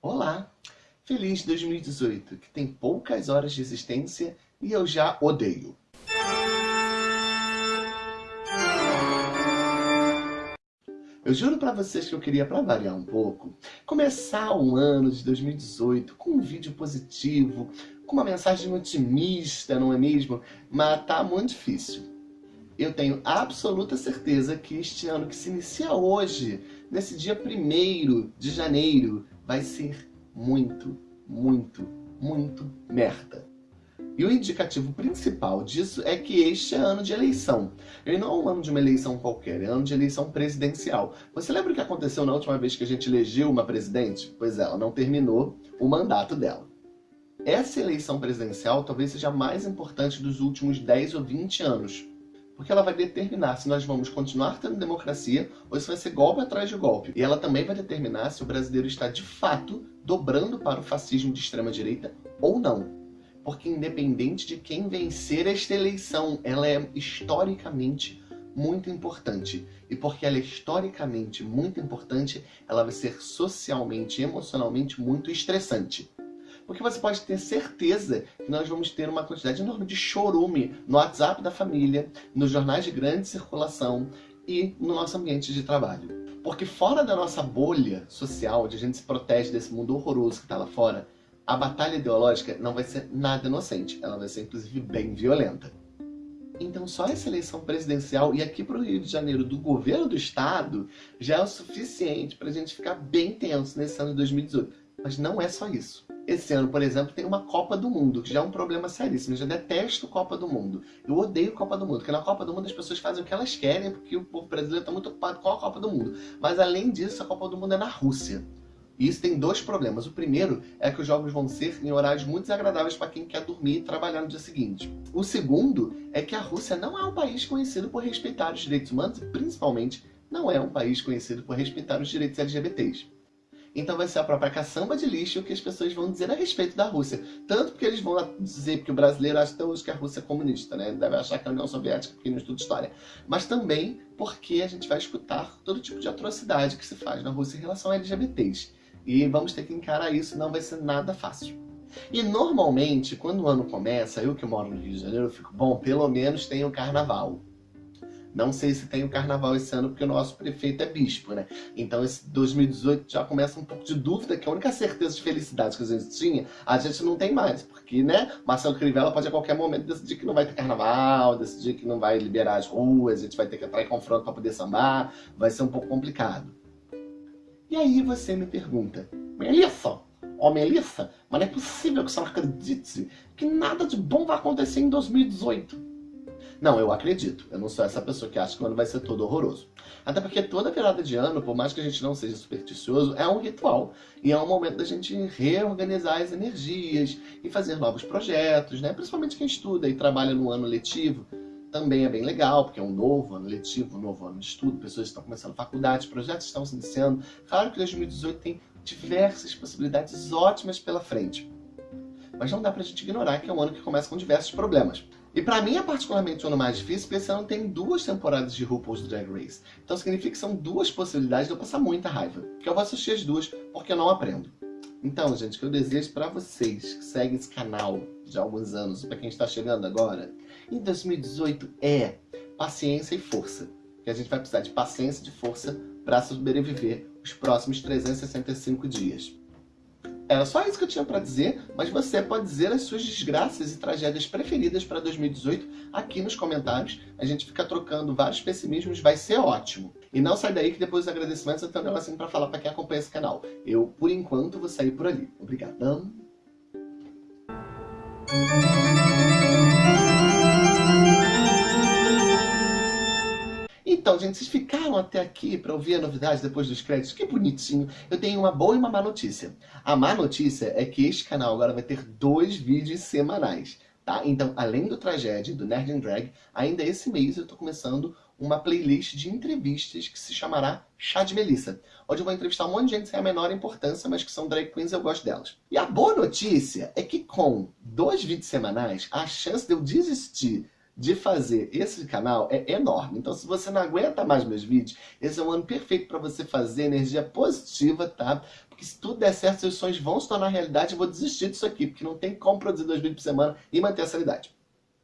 Olá! Feliz 2018, que tem poucas horas de existência e eu já odeio. Eu juro pra vocês que eu queria, pra variar um pouco, começar um ano de 2018 com um vídeo positivo, com uma mensagem otimista, não é mesmo? Mas tá muito difícil. Eu tenho absoluta certeza que este ano que se inicia hoje, nesse dia 1 de janeiro, vai ser muito, muito, muito merda. E o indicativo principal disso é que este é ano de eleição. E não é um ano de uma eleição qualquer, é ano de eleição presidencial. Você lembra o que aconteceu na última vez que a gente elegeu uma presidente? Pois é, ela não terminou o mandato dela. Essa eleição presidencial talvez seja a mais importante dos últimos 10 ou 20 anos. Porque ela vai determinar se nós vamos continuar tendo democracia ou se vai ser golpe atrás de golpe. E ela também vai determinar se o brasileiro está de fato dobrando para o fascismo de extrema direita ou não porque independente de quem vencer esta eleição, ela é historicamente muito importante. E porque ela é historicamente muito importante, ela vai ser socialmente e emocionalmente muito estressante. Porque você pode ter certeza que nós vamos ter uma quantidade enorme de chorume no WhatsApp da família, nos jornais de grande circulação e no nosso ambiente de trabalho. Porque fora da nossa bolha social, onde a gente se protege desse mundo horroroso que está lá fora, a batalha ideológica não vai ser nada inocente, ela vai ser inclusive bem violenta. Então só essa eleição presidencial e aqui para o Rio de Janeiro do governo do estado já é o suficiente para a gente ficar bem tenso nesse ano de 2018. Mas não é só isso. Esse ano, por exemplo, tem uma Copa do Mundo, que já é um problema seríssimo. Eu já detesto Copa do Mundo. Eu odeio Copa do Mundo, porque na Copa do Mundo as pessoas fazem o que elas querem, porque o povo brasileiro está muito ocupado com a Copa do Mundo. Mas além disso, a Copa do Mundo é na Rússia. E isso tem dois problemas. O primeiro é que os jogos vão ser em horários muito desagradáveis para quem quer dormir e trabalhar no dia seguinte. O segundo é que a Rússia não é um país conhecido por respeitar os direitos humanos e, principalmente, não é um país conhecido por respeitar os direitos LGBTs. Então vai ser a própria caçamba de lixo que as pessoas vão dizer a respeito da Rússia. Tanto porque eles vão dizer que o brasileiro acha até hoje que a Rússia é comunista, né? Deve achar que a União Soviética porque não estuda história. Mas também porque a gente vai escutar todo tipo de atrocidade que se faz na Rússia em relação a LGBTs. E vamos ter que encarar isso, não vai ser nada fácil. E normalmente, quando o ano começa, eu que moro no Rio de Janeiro, eu fico, bom, pelo menos tem o carnaval. Não sei se tem o carnaval esse ano, porque o nosso prefeito é bispo, né? Então esse 2018 já começa um pouco de dúvida, que a única certeza de felicidade que a gente tinha, a gente não tem mais. Porque, né, Marcelo Crivella pode a qualquer momento decidir que não vai ter carnaval, decidir que não vai liberar as ruas, a gente vai ter que entrar em confronto para poder sambar, vai ser um pouco complicado. E aí você me pergunta, Melissa, ó Melissa, mas não é possível que você não acredite que nada de bom vai acontecer em 2018. Não, eu acredito. Eu não sou essa pessoa que acha que o ano vai ser todo horroroso. Até porque toda virada de ano, por mais que a gente não seja supersticioso, é um ritual. E é um momento da gente reorganizar as energias e fazer novos projetos, né? Principalmente quem estuda e trabalha no ano letivo também é bem legal, porque é um novo ano letivo, um novo ano de estudo, pessoas estão começando faculdade, projetos estão se iniciando. Claro que 2018 tem diversas possibilidades ótimas pela frente. Mas não dá pra gente ignorar que é um ano que começa com diversos problemas. E pra mim é particularmente o ano mais difícil, porque esse ano tem duas temporadas de RuPaul's Drag Race. Então significa que são duas possibilidades de eu passar muita raiva. Que eu vou assistir as duas, porque eu não aprendo. Então, gente, o que eu desejo para vocês que seguem esse canal de alguns anos, para quem está chegando agora, em 2018 é paciência e força. Que a gente vai precisar de paciência e de força para sobreviver os próximos 365 dias. Era só isso que eu tinha para dizer, mas você pode dizer as suas desgraças e tragédias preferidas para 2018 aqui nos comentários. A gente fica trocando vários pessimismos, vai ser ótimo. E não sai daí que depois dos agradecimentos eu tenho um negocinho para falar para quem acompanha esse canal. Eu, por enquanto, vou sair por ali. Obrigadão. Gente, vocês ficaram até aqui para ouvir a novidade depois dos créditos? Que bonitinho! Eu tenho uma boa e uma má notícia. A má notícia é que este canal agora vai ter dois vídeos semanais. Tá? Então, além do Tragédia do Nerd and Drag, ainda esse mês eu estou começando uma playlist de entrevistas que se chamará Chá de Melissa, onde eu vou entrevistar um monte de gente sem a menor importância, mas que são drag queens e eu gosto delas. E a boa notícia é que com dois vídeos semanais, a chance de eu desistir de fazer esse canal é enorme. Então, se você não aguenta mais meus vídeos, esse é um ano perfeito para você fazer energia positiva, tá? que se tudo der certo, seus sonhos vão se tornar realidade, eu vou desistir disso aqui, porque não tem como produzir dois vídeos por semana e manter a sanidade.